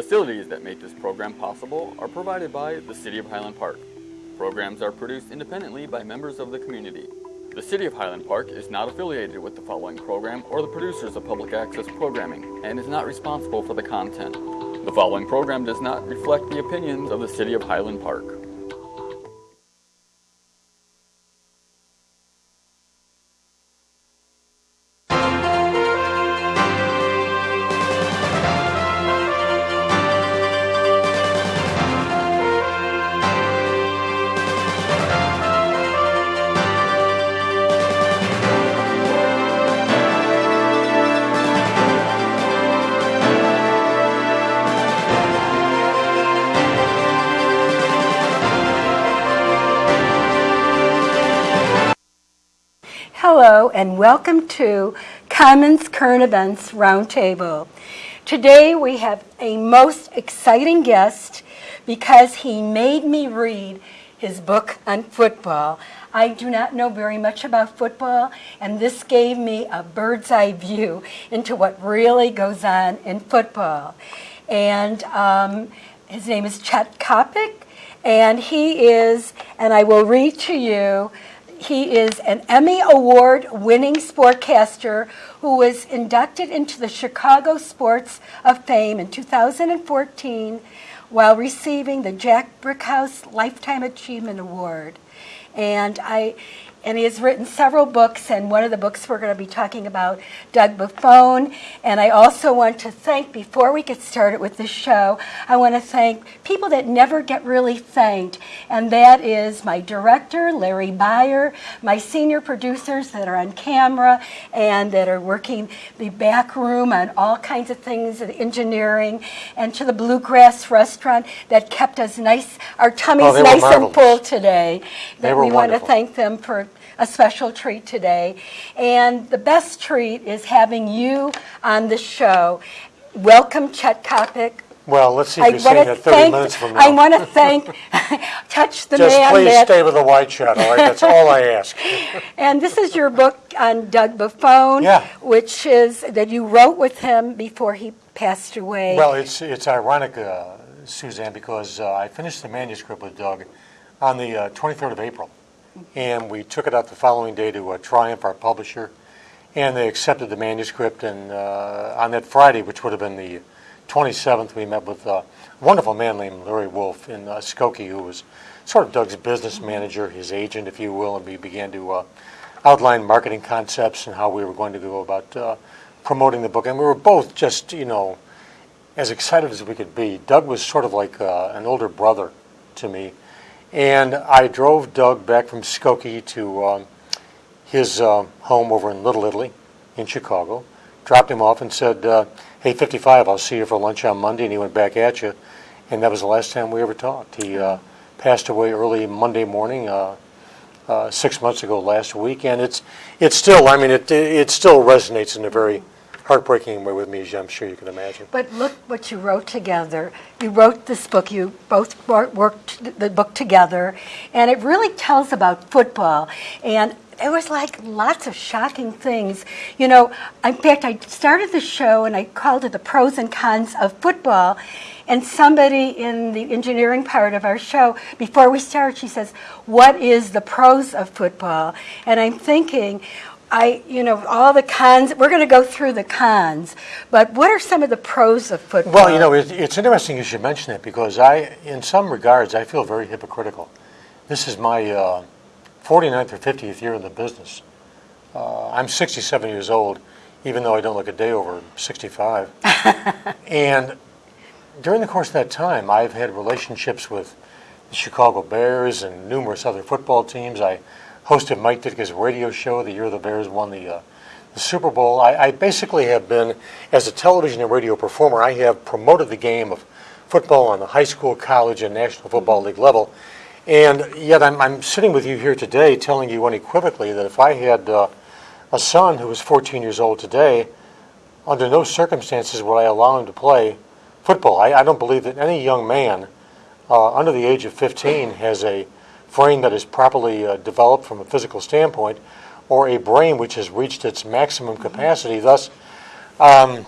Facilities that make this program possible are provided by the City of Highland Park. Programs are produced independently by members of the community. The City of Highland Park is not affiliated with the following program or the producers of public access programming and is not responsible for the content. The following program does not reflect the opinions of the City of Highland Park. And welcome to Commons Current Events Roundtable. Today we have a most exciting guest because he made me read his book on football. I do not know very much about football and this gave me a bird's eye view into what really goes on in football. And um, his name is Chet Coppock and he is, and I will read to you he is an Emmy Award winning sportcaster who was inducted into the Chicago Sports of Fame in 2014 while receiving the Jack Brickhouse Lifetime Achievement Award. And I and he has written several books, and one of the books we're going to be talking about, Doug Buffone. And I also want to thank, before we get started with the show, I want to thank people that never get really thanked, and that is my director, Larry Beyer, my senior producers that are on camera and that are working the back room on all kinds of things, the engineering, and to the Bluegrass Restaurant that kept us nice, our tummies Oh, nice and full today. They That were we want to wonderful. thank them for a special treat today. And the best treat is having you on the show. Welcome, Chet Coppock. Well, let's see if I you're saying that 30 thank- minutes from I want to thank, touch the Just man Just please that, stay with the white shot, all right? That's all I ask. and this is your book on Doug Buffone, Yeah. which is that you wrote with him before he passed away. Well, it's it's ironic, uh, Suzanne, because uh, I finished the manuscript with Doug on the uh, 23rd of April, and we took it out the following day to uh, Triumph, our publisher, and they accepted the manuscript. And uh, on that Friday, which would have been the 27th, we met with a wonderful man named Larry Wolf in uh, Skokie, who was sort of Doug's business manager, his agent, if you will, and we began to uh, outline marketing concepts and how we were going to go about uh, promoting the book. And we were both just, you know, as excited as we could be. Doug was sort of like uh, an older brother to me. And I drove Doug back from Skokie to um, his uh, home over in Little Italy in Chicago, dropped him off and said, uh, Hey, 55, I'll see you for lunch on Monday. And he went back at you. And that was the last time we ever talked. He uh, passed away early Monday morning. Uh, uh, six months ago last week, and it's it's still. I mean, it it still resonates in a very heartbreaking way with me, as I'm sure you can imagine. But look what you wrote together. You wrote this book. You both worked the book together, and it really tells about football. And there was like lots of shocking things. You know, in fact, I started the show and I called it the pros and cons of football. And somebody in the engineering part of our show, before we start, she says, "What is the pros of football?" And I'm thinking, I, you know, all the cons, we're going to go through the cons, but what are some of the pros of football? Well, you know, it, it's interesting you should mention that because I, in some regards, I feel very hypocritical. This is my uh, 49th or 50th year in the business. Uh, I'm 67 years old, even though I don't look a day over 65. and during the course of that time, I've had relationships with the Chicago Bears and numerous other football teams. I hosted Mike Ditka's radio show the year the Bears won the, uh, the Super Bowl. I, I basically have been, as a television and radio performer, I have promoted the game of football on the high school, college, and National Football League level. And yet I'm, I'm sitting with you here today telling you unequivocally that if I had uh, a son who was 14 years old today, under no circumstances would I allow him to play football. I, I don't believe that any young man uh, under the age of 15 has a frame that is properly uh, developed from a physical standpoint or a brain which has reached its maximum capacity. Thus, um,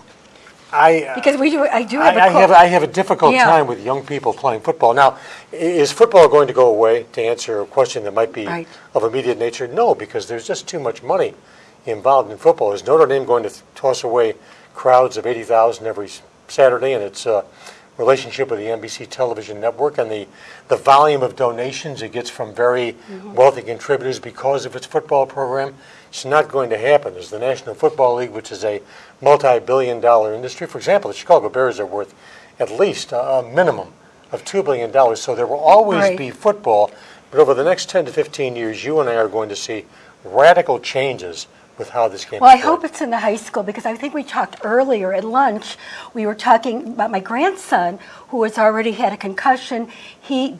I, Because we do, I do have a I I have. I have a difficult Yeah. time with young people playing football. Now, is football going to go away, to answer a question that might be Right. of immediate nature? No, because there's just too much money involved in football. Is Notre Dame going to toss away crowds of 80,000 every Saturday and its uh, relationship with the NBC television network and the, the volume of donations it gets from very Mm-hmm. wealthy contributors because of its football program? It's not going to happen. There's the National Football League, which is a multi-billion dollar industry. For example, the Chicago Bears are worth at least a, a minimum of $2 billion. So there will always Right. be football, but over the next 10 to 15 years, you and I are going to see radical changes with how this game Well, I hope it's in the high school because I think we talked earlier at lunch. We were talking about my grandson who has already had a concussion. He,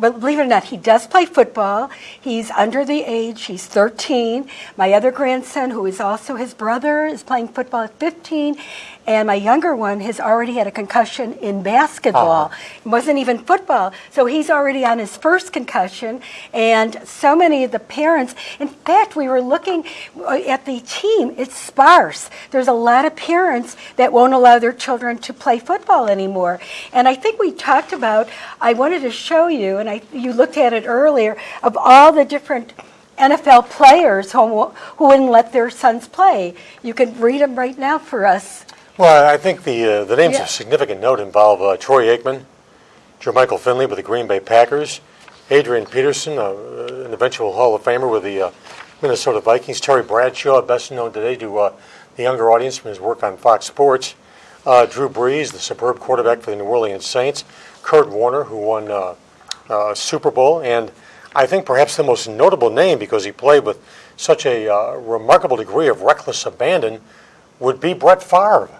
but believe it or not, he does play football. He's under the age. He's 13. My other grandson, who is also his brother, is playing football at 15. And my younger one has already had a concussion in basketball. It wasn't even football. So he's already on his first concussion. And so many of the parents, in fact, we were looking uh, at the team, it's sparse. There's a lot of parents that won't allow their children to play football anymore. And I think we talked about, I wanted to show you, and I, you looked at it earlier, of all the different NFL players who, who wouldn't let their sons play. You can read them right now for us. Well, I think the, uh, the names Yeah. of significant note involve uh, Troy Aikman, Jermichael Finley with the Green Bay Packers, Adrian Peterson, uh, an eventual Hall of Famer with the uh, Minnesota Vikings, Terry Bradshaw, best known today to uh, the younger audience from his work on Fox Sports, uh, Drew Brees, the superb quarterback for the New Orleans Saints, Kurt Warner, who won uh, Super Bowl, and I think perhaps the most notable name because he played with such a uh, remarkable degree of reckless abandon would be Brett Favre.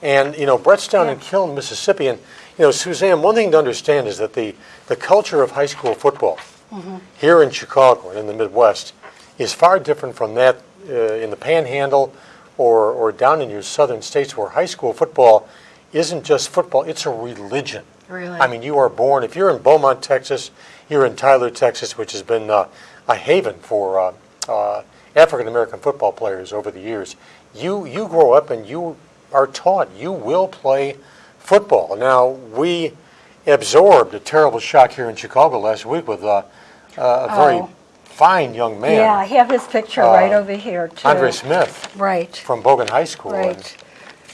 And, you know, Brett's down in Kiln, Mississippi. And, you know, Suzanne, one thing to understand is that the, the culture of high school football here in Chicago and in the Midwest is far different from that uh, in the panhandle or, or down in your southern states where high school football isn't just football, it's a religion. Really? I mean, you are born, if you're in Beaumont, Texas, you're in Tyler, Texas, which has been uh, a haven for uh, uh, African American football players over the years. You, you grow up and you are taught you will play football. Now, we absorbed a terrible shock here in Chicago last week with uh, uh, a very Oh. fine young man, Yeah, I have his picture right over here, too. Uh, Andre Smith Right, from Bogan High School. And, right.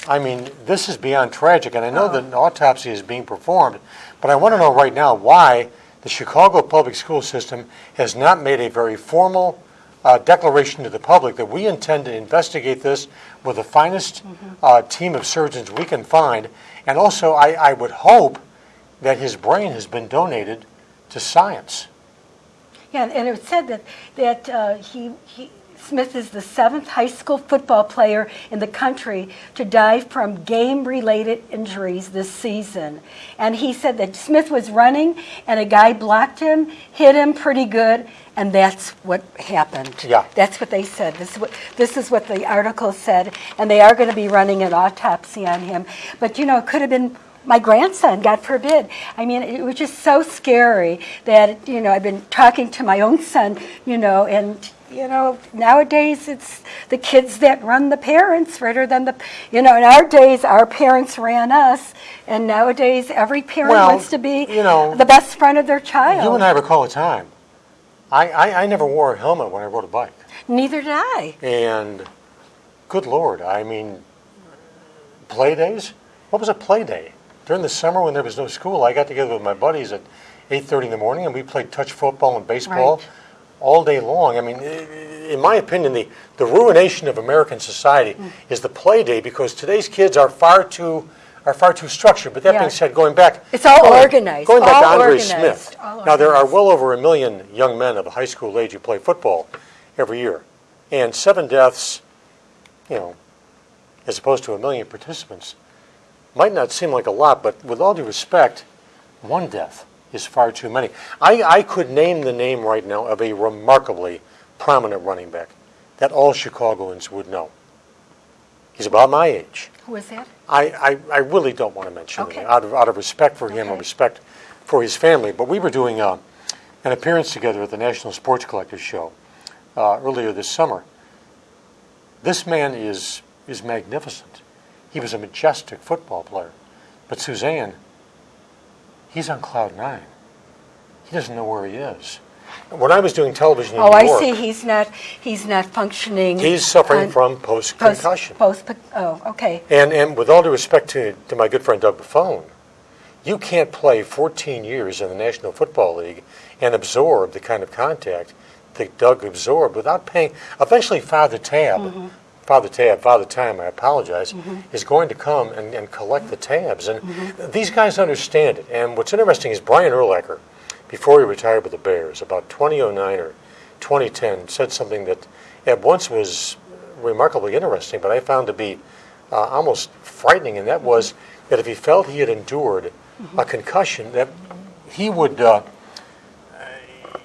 I mean, this is beyond tragic, and I know that an autopsy is being performed, but I want to know right now why the Chicago public school system has not made a very formal uh, declaration to the public that we intend to investigate this with the finest uh, team of surgeons we can find. And also, I, I would hope that his brain has been donated to science. Yeah, and it said that, that uh, he, he, Smith is the seventh high school football player in the country to die from game-related injuries this season. And he said that Smith was running and a guy blocked him, hit him pretty good, and that's what happened. Yeah. That's what they said. This is what, this is what the article said, and they are going to be running an autopsy on him. But, you know, it could have been my grandson, God forbid. I mean, it was just so scary that, you know, I've been talking to my own son, you know, and, you know, nowadays it's the kids that run the parents rather than the, you know, in our days, our parents ran us, and nowadays every parent Well, wants to be you know, the best friend of their child. You and I recall a time. I, I, I never wore a helmet when I rode a bike. Neither did I. And good Lord, I mean, play days? What was a play day? During the summer when there was no school, I got together with my buddies at 8.30 in the morning and we played touch football and baseball Right. All day long. I mean, in my opinion, the, the ruination of American society Mm. is the play day because today's kids are far too are far too structured. But that Yeah. being said, going back, It's all going- organized, Going back all to Andre organized, Smith. Now there are well over a million young men of high school age who play football every year, and seven deaths, you know, as opposed to a million participants, might not seem like a lot, but with all due respect, one death is far too many. I, I could name the name right now of a remarkably prominent running back that all Chicagoans would know. He's about my age. Who is that? I, I, I really don't want to mention Okay. it out of, out of respect for him and respect for his family. But we were doing uh, an appearance together at the National Sports Collectors Show uh, earlier this summer. This man is, is magnificent. He was a majestic football player. But Suzanne, he's on cloud nine. He doesn't know where he is. When I was doing television Oh, New I see, he's not, he's not functioning. he's suffering from Post, post-concussion. post, oh, okay. And, and with all due respect to, to my good friend Doug Buffone, you can't play 14 years in the National Football League and absorb the kind of contact that Doug absorbed without paying. Eventually, Father Tab, mm-hmm. Father Tab, Father Time, I apologize, is going to come and, and collect the tabs. And these guys understand it. And what's interesting is Brian Urlacher, before he retired with the Bears, about 2009 or 2010, said something that at once was remarkably interesting, but I found to be uh, almost frightening, and that was that if he felt he had endured a concussion, that he would uh,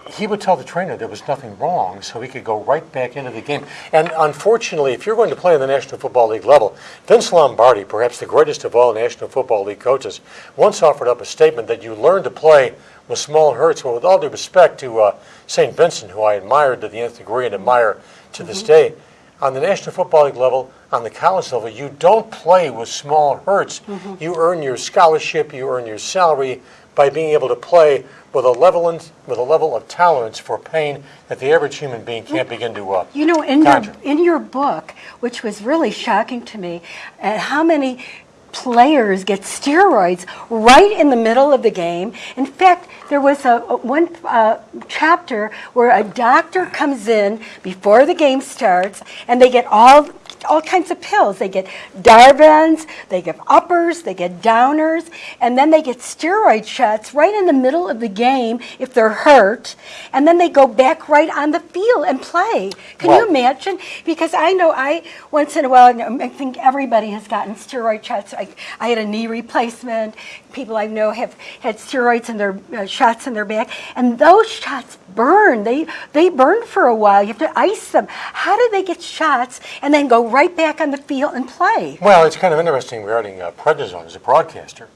he would tell the trainer there was nothing wrong, so he could go right back into the game. And unfortunately, if you're going to play in the National Football League level, Vince Lombardi, perhaps the greatest of all National Football League coaches, once offered up a statement that you learn to play with small hurts. Well, with all due respect to uh, St. Vincent, who I admired to the nth degree and admire to this day, on the National Football League level, on the college level, you don't play with small hurts. You earn your scholarship, you earn your salary by being able to play with a level with a level of tolerance for pain that the average human being can't begin to uh, You know, in your, in your book, which was really shocking to me, uh, how many players get steroids right in the middle of the game. In fact, there was a, a- one uh, chapter where a doctor comes in before the game starts, and they get all all kinds of pills. They get Darvons, they get uppers, they get downers, and then they get steroid shots right in the middle of the game if they're hurt, and then they go back right on the field and play. Can Well- you imagine? Because I know I once in a while, I think everybody has gotten steroid shots. I, I had a knee replacement. People I know have had steroids in their uh, shots in their back, and those shots burn. They they burn for a while. You have to ice them. How do they get shots and then go right back on the field and play? Well, it's kind of interesting regarding uh, prednisone as a broadcaster.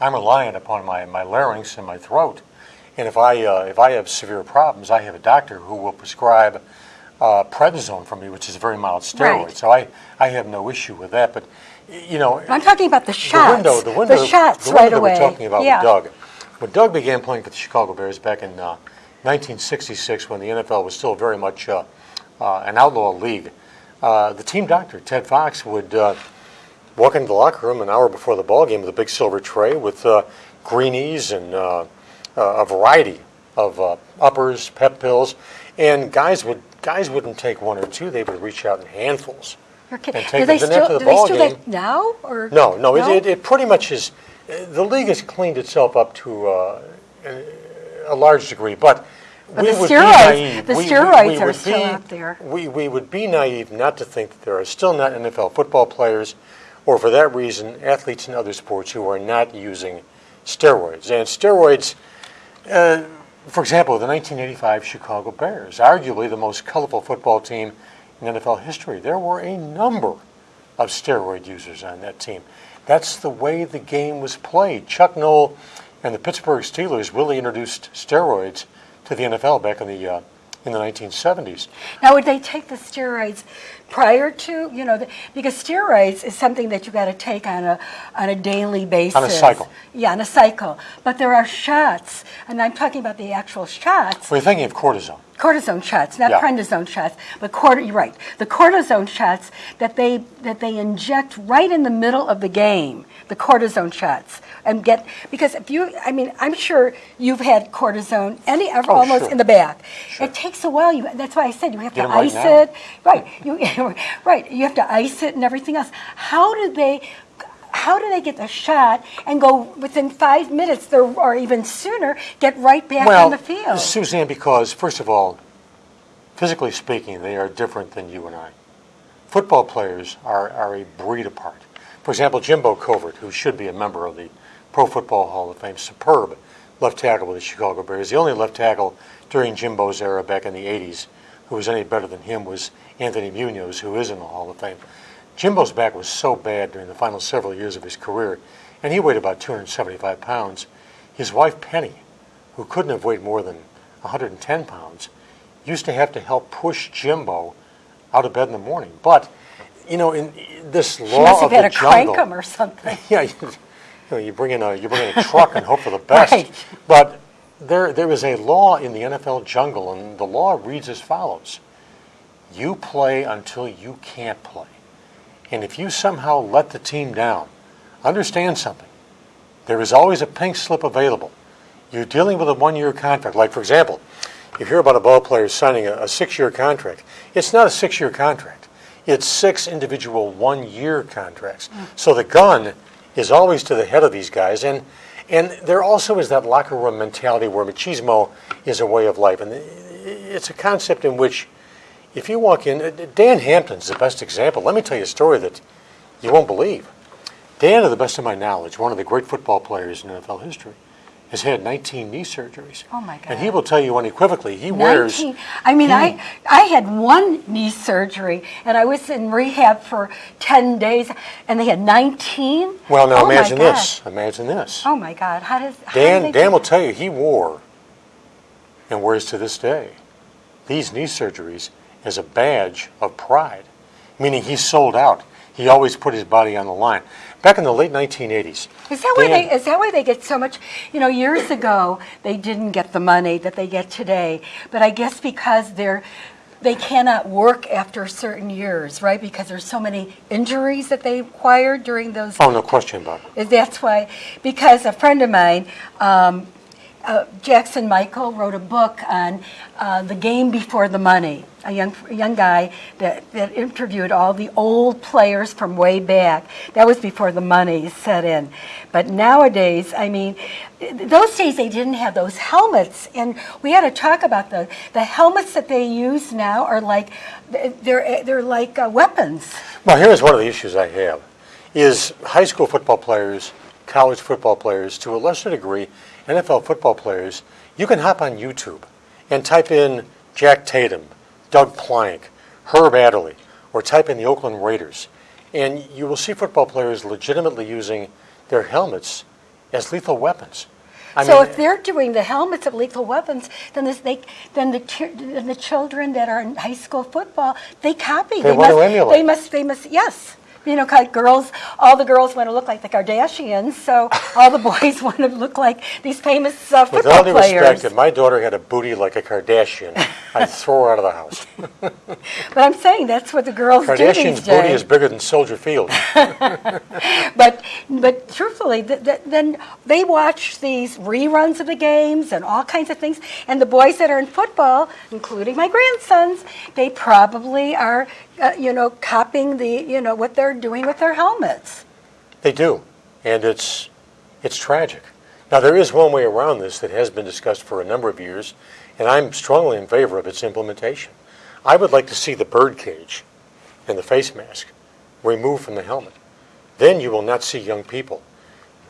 I'm reliant upon my, my larynx and my throat. And if I, uh, if I have severe problems, I have a doctor who will prescribe uh, prednisone for me, which is a very mild steroid. Right. So I, I have no issue with that. But, you know, I'm talking about the shots. the window, the window, shots the right window away. we're talking about yeah. with Doug. When Doug began playing for the Chicago Bears back in uh, 1966, when the NFL was still very much uh, uh, an outlaw league, uh, the team doctor Ted Fox would uh, walk into the locker room an hour before the ball game with a big silver tray with uh, greenies and uh, uh, a variety of uh, uppers, pep pills, and guys would guys wouldn't take one or two; they would reach out in handfuls. You're kidding. And take do they it. Then still, the do they ball still game- that now? Or No, no, It, it, it pretty much is. The league has cleaned itself up to uh, a large degree, but, But we the would steroids- be naive. the We- steroids we are would still be- out there. We, we would be naive not to think that there are still not NFL football players, or for that reason, athletes in other sports who are not using steroids. And steroids, uh, for example, the 1985 Chicago Bears, arguably the most colorful football team in NFL history, there were a number of steroid users on that team. That's the way the game was played. Chuck Noll and the Pittsburgh Steelers really introduced steroids to the NFL back in the uh, in the 1970s. Now, would they take the steroids prior to, you know, the, because steroids is something that you got to take on a on a daily basis. On a cycle. Yeah, on a cycle. But there are shots, and I'm talking about the actual shots, We're thinking of cortisone. Cortisone shots, not Yeah. prednisone shots, but corti- you're right, the cortisone shots that they that they inject right in the middle of the game, the cortisone shots, and get because if you, I mean, I'm sure you've had cortisone any oh, ever Oh, almost sure. in the back. Sure. It takes a while. You that's why I said you have Get to right ice now. it, right? You right. You have to ice it and everything else. How do they? How do they get the shot and go within five minutes, or or even sooner, get right back well, on the field? Suzanne, because first of all, physically speaking, they are different than you and I. Football players are, are a breed apart. For example, Jimbo Covert, who should be a member of the Pro Football Hall of Fame, superb left tackle with the Chicago Bears. The only left tackle during Jimbo's era back in the 80s who was any better than him was Anthony Munoz, who is in the Hall of Fame. Jimbo's back was so bad during the final several years of his career, and he weighed about 275 pounds. His wife, Penny, who couldn't have weighed more than 110 pounds, used to have to help push Jimbo out of bed in the morning. But you know, in this She law must of have had the to crank jungle. them or something. Yeah, you, you know, you bring in a you bring in a truck and hope for the best. Right. But there there is a law in the NFL jungle, and the law reads as follows: You play until you can't play, and if you somehow let the team down, understand something. There is always a pink slip available. You're dealing with a one-year contract. Like for example, you hear about a ball player signing a, a six-year contract. It's not a six-year contract. It's six individual one-year contracts. Mm. So the gun is always to the head of these guys, and and there also is that locker room mentality where machismo is a way of life, and it's a concept in which, if you walk in, uh, Dan Hampton's the best example. Let me tell you a story that you won't believe. Dan, to the best of my knowledge, one of the great football players in NFL history, has had 19 knee surgeries. Oh, my God! And he will tell you unequivocally, he wears. 19. I mean, I I had one knee surgery, and I was in rehab for 10 days, and they had 19. Well, now Oh, imagine this. Imagine this. Oh my God! How does how Dan, do Dan will tell you he wore and wears to this day these knee surgeries as a badge of pride, meaning he sold out. He always put his body on the line. Back in the late 1980s, Is that why they? Is that why they get so much? You know, years ago they didn't get the money that they get today, but I guess because they're they cannot work after certain years, right? Because there's so many injuries that they acquired during those. oh, no question about it. Is That's why, because a friend of mine, um, uh, Jackson Michael, wrote a book on uh, the game before the money. A young a young guy that, that interviewed all the old players from way back. That was before the money set in. But nowadays, I mean, those days they didn't have those helmets, and we had to talk about the the helmets that they use now are like they're they're like uh, weapons. Well, here's one of the issues I have: is high school football players, college football players, to a lesser degree, NFL football players. You can hop on YouTube and type in Jack Tatum, Doug Plank, Herb Adderley, or type in the Oakland Raiders, and you will see football players legitimately using their helmets as lethal weapons. I so mean, if they're doing the helmets of lethal weapons, then this, they, then the then the children that are in high school football, they copy. They want to emulate. They must. They must. Yes. You know, like girls, all the girls want to look like the Kardashians, so all the boys want to look like these famous uh, with football all due players. respect, if my daughter had a booty like a Kardashian, I'd throw her out of the house. But I'm saying that's what the girls do Kardashian's these booty is bigger than Soldier Field. But but truthfully, th- th- then they watch these reruns of the games and all kinds of things. And the boys that are in football, including my grandsons, they probably are, uh, you know, copying the you know what they're doing with their helmets. They do, and it's it's tragic. Now there is one way around this that has been discussed for a number of years, and I'm strongly in favor of its implementation. I would like to see the bird cage and the face mask removed from the helmet. Then you will not see young people,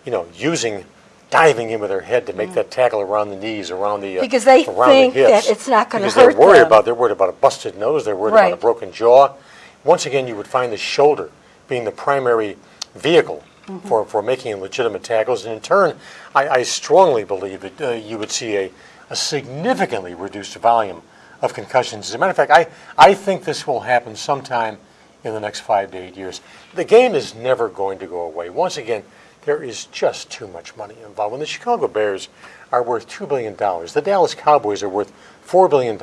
you know, using diving in with their head to make that tackle around the knees, around the uh, Mm. Because they around think the hips. that it's not gonna Because hurt they're worried them. about they're worried about a busted nose. They're worried about a broken jaw. Once again, you would find the shoulder being the primary vehicle Mm-hmm. for, for making legitimate tackles. And in turn, I, I strongly believe that uh, you would see a, a significantly reduced volume of concussions. As a matter of fact, I, I think this will happen sometime in the next five to eight years. The game is never going to go away. Once again, there is just too much money involved. When the Chicago Bears are worth $2 billion, the Dallas Cowboys are worth $4 billion,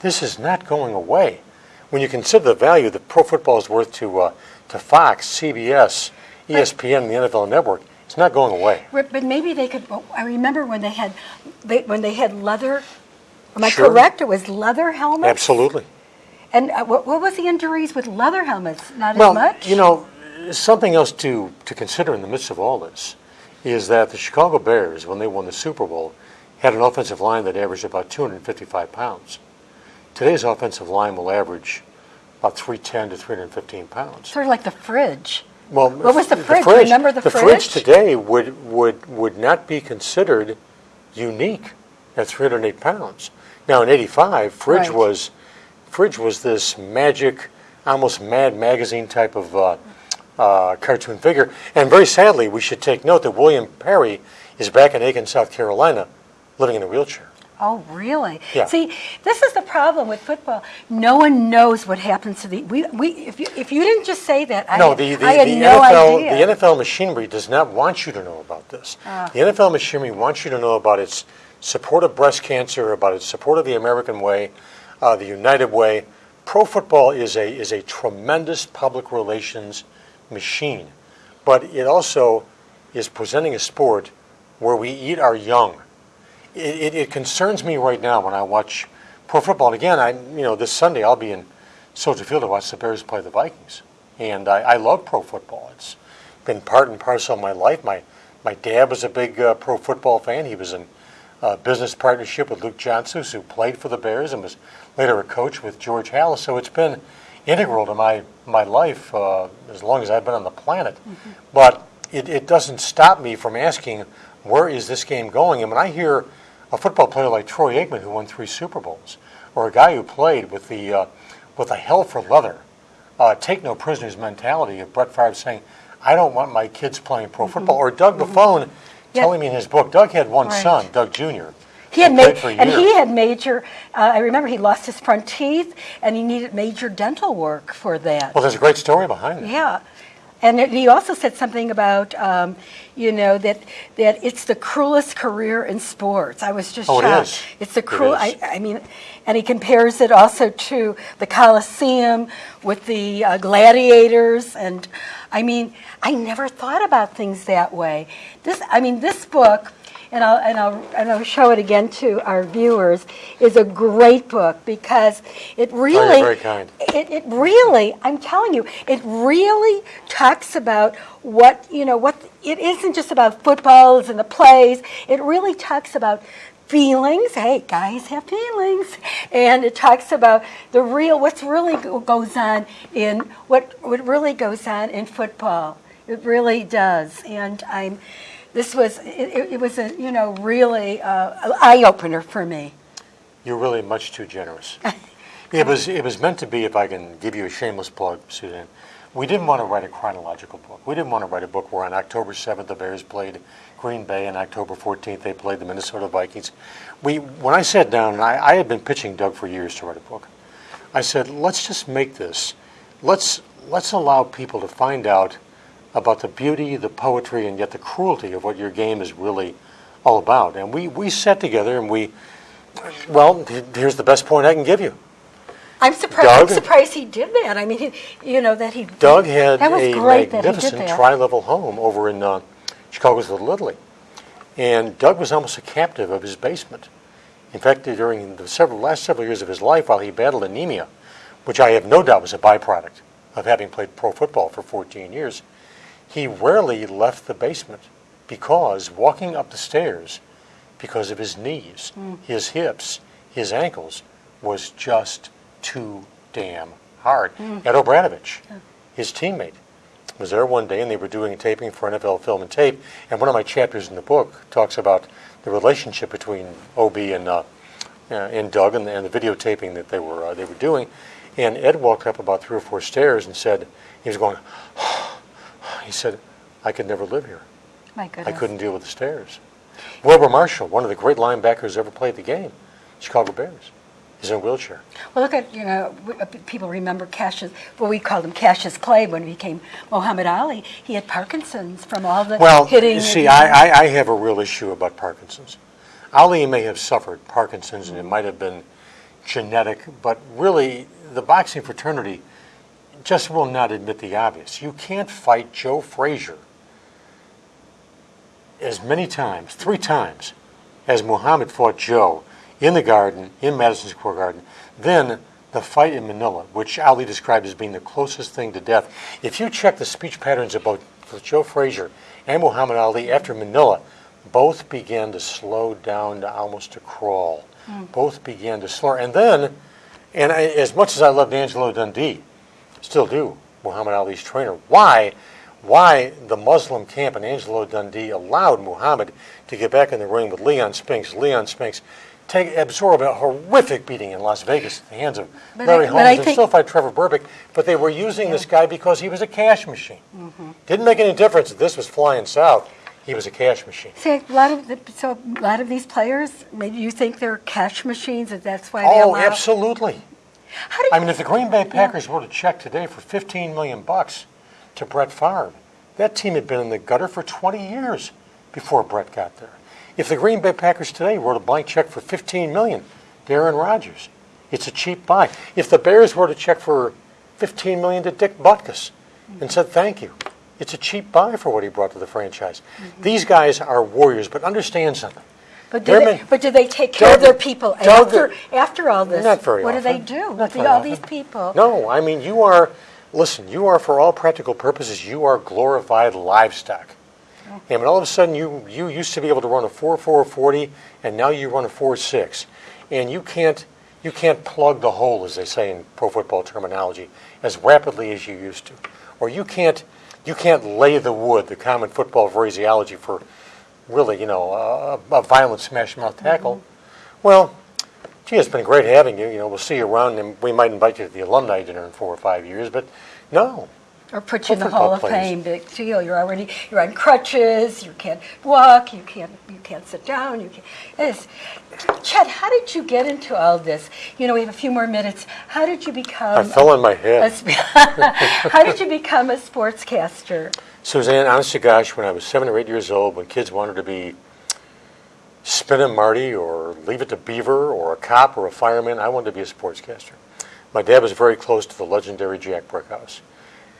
this is not going away. When you consider the value that pro football is worth to, uh, to Fox, CBS, ESPN, the NFL Network, it's not going away. But maybe they could. oh, I remember when they had they, when they had leather. Am I Sure. correct? It was leather helmets. Absolutely. And uh, what, what was the injuries with leather helmets? Not Well, as much. you know, something else to, to consider in the midst of all this is that the Chicago Bears, when they won the Super Bowl, had an offensive line that averaged about 255 pounds. Today's offensive line will average about 310 to 315 pounds. Sort of like the fridge. Well, What was the fridge? Remember the fridge The fridge? today would, would, would not be considered unique at 308 pounds. Now in '85, fridge Right. was fridge was this magic, almost Mad Magazine type of uh, uh, cartoon figure. And very sadly, we should take note that William Perry is back in Aiken, South Carolina, living in a wheelchair. Oh, really? Yeah. See, this is the problem with football. No one knows what happens to the. We, we, if, you, if you didn't just say that, I, No, had, the, the, I had the no NFL, idea. the NFL machinery does not want you to know about this. Ah. The NFL machinery wants you to know about its support of breast cancer, about its support of the American way, uh, the United Way. Pro football is a is a tremendous public relations machine, but it also is presenting a sport where we eat our young. It, it, it concerns me right now when I watch pro football. And again, I you know this Sunday I'll be in Soldier Field to watch the Bears play the Vikings, and I, I love pro football. It's been part and parcel of my life. My my dad was a big uh, pro football fan. He was in uh, business partnership with Luke Johnsos, who played for the Bears and was later a coach with George Halas. So it's been integral to my my life uh, as long as I've been on the planet. But it, it doesn't stop me from asking where is this game going. And when I hear a football player like Troy Aikman, who won three Super Bowls, or a guy who played with the uh, with a hell for leather, uh, take no prisoners mentality of Brett Favre saying, "I don't want my kids playing pro football," or Doug Buffone Yeah. telling me in his book, Doug had one Right. son, Doug Jr. he had made, played for a and he had major. Uh, I remember he lost his front teeth, and he needed major dental work for that. Well, there's a great story behind it. Yeah. And he also said something about, um, you know, that that it's the cruelest career in sports. I was just Oh, it shocked. is. It's the cruel. I, I mean, and he compares it also to the Coliseum with the uh, gladiators, and I mean, I never thought about things that way. This, I mean, this book. And I'll, and, I'll, and I'll show it again to our viewers, is a great book because it oh, really, very kind. it, it really, I'm telling you, it really talks about what, you know, what, it isn't just about footballs and the plays. It really talks about feelings. Hey, guys have feelings. And it talks about the real, what's really goes on in, what, what really goes on in football. It really does. And I'm, this was, it, it- was a, you know, really uh, eye-opener for me. You're really much too generous. it was it was meant to be. If I can give you a shameless plug, Suzanne, we didn't want to write a chronological book. We didn't want to write a book where on October 7th the Bears played Green Bay and October 14th they played the Minnesota Vikings. We when I sat down, and I, I had been pitching Doug for years to write a book. I said, let's just make this. Let's let's allow people to find out about the beauty, the poetry, and yet the cruelty of what your game is really all about. And we, we sat together and we, well, here's the best point I can give you. I'm surprised. I'm surprised he did that. I mean, he, you know that he. Doug had a great that he did magnificent tri-level home over in uh, Chicago's Little Italy, and Doug was almost a captive of his basement. In fact, during the several last several years of his life, while he battled anemia, which I have no doubt was a byproduct of having played pro football for 14 years, he rarely left the basement because walking up the stairs, because of his knees, Hmm. his hips, his ankles, was just too damn hard. Hmm. Ed O'Bradovich, his teammate, was there one day and they were doing taping for NFL Film and Tape. And one of my chapters in the book talks about the relationship between OB and, uh, uh, and Doug and, and the videotaping that they were, uh, they were doing. And Ed walked up about three or four stairs and said, he was going, he said, I could never live here. My I couldn't deal with the stairs. Wilbur Marshall, one of the great linebackers ever played the game, Chicago Bears, is in a wheelchair. Well, look at you know uh, people remember Cassius. Well, we called him Cassius Clay when he became Muhammad Ali. He had Parkinson's from all the Well, hitting. you see, I, I, I have a real issue about Parkinson's. Ali may have suffered Parkinson's and it might have been genetic, but really, the boxing fraternity just will not admit the obvious. You can't fight Joe Frazier as many times, three times, as Muhammad fought Joe in the garden, in Madison Square Garden. Then the fight in Manila, which Ali described as being the closest thing to death. If you check the speech patterns about Joe Frazier and Muhammad Ali after Manila, both began to slow down to almost a crawl. Hmm. Both began to slur. And then, and I, as much as I loved Angelo Dundee, still do, Muhammad Ali's trainer, why, why the Muslim camp and Angelo Dundee allowed Muhammad to get back in the ring with Leon Spinks. Leon Spinks take absorb a horrific beating in Las Vegas at the hands of But Larry I- Holmes I and still fight Trevor Berbick, but they were using this guy because he was a cash machine. Mm-hmm. Didn't make any difference that this was flying south. He was a cash machine. See, a lot of, the- so a lot of these players, maybe you think they're cash machines, and that's why they Oh, allow. absolutely. I mean, if the Green Bay Packers wrote a check today for 15 million bucks to Brett Favre, that team had been in the gutter for 20 years before Brett got there. If the Green Bay Packers today wrote a blank check for 15 million, to Aaron Rodgers, it's a cheap buy. If the Bears wrote a check for 15 million to Dick Butkus and said thank you, it's a cheap buy for what he brought to the franchise. Mm-hmm. These guys are warriors, but understand something. But do they, but do they take care of their people after, after all this? Not very What do they do Not with all often. these people? No, I mean, you are, listen, you are, for all practical purposes, you are glorified livestock. Oh. And when all of a sudden you, you used to be able to run a 4.440 and now you run a 4.6. And you can't, you can't plug the hole, as they say in pro football terminology, as rapidly as you used to. Or you can't, you can't lay the wood, the common football phraseology for really, you know, a, a violent smash mouth tackle. Well, gee, it's been great having you. You know, we'll see you around, and we might invite you to the alumni dinner in four or five years. But no, Or put you in the Hall of. Fame, big deal. Oh, you're already, you're on crutches, you can't walk, you can't, you can't sit down, you can't. It's, Chet, how did you get into all this? You know, we have a few more minutes. How did you become? I fell on my head. sp- How did you become a sportscaster? Suzanne, honest to gosh, when I was seven or eight years old, when kids wanted to be Spin and Marty or Leave It to Beaver or a cop or a fireman, I wanted to be a sportscaster. My dad was very close to the legendary Jack Brickhouse.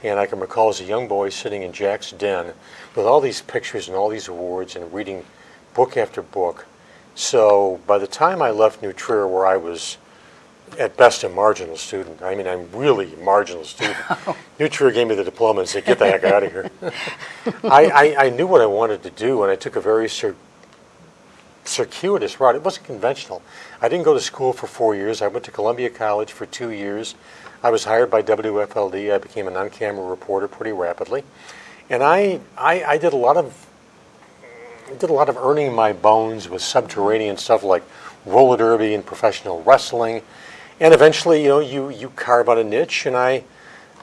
And I can recall as a young boy sitting in Jack's den with all these pictures and all these awards and reading book after book. So by the time I left New Trier, where I was at best a marginal student, I mean, I'm really a marginal student. Oh. New Trier gave me the diploma and said, get the heck out of here. I, I, I knew what I wanted to do, and I took a very cir- circuitous route. It wasn't conventional. I didn't go to school for four years. I went to Columbia College for two years. I was hired by WFLD. I became an on-camera reporter pretty rapidly, and I, I, I did a lot of I did a lot of earning my bones with subterranean stuff like roller derby and professional wrestling, and eventually, you know, you you carve out a niche, and I.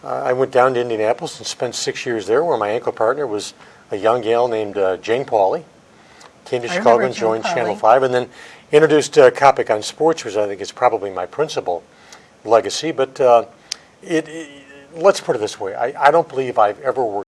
Uh, I went down to Indianapolis and spent six years there, where my ankle partner was a young gal named uh, Jane Pauley. Came to I Chicago and joined Channel 5, and then introduced uh, Coppock on Sports, which I think is probably my principal legacy. But uh, it, it, let's put it this way I, I don't believe I've ever worked.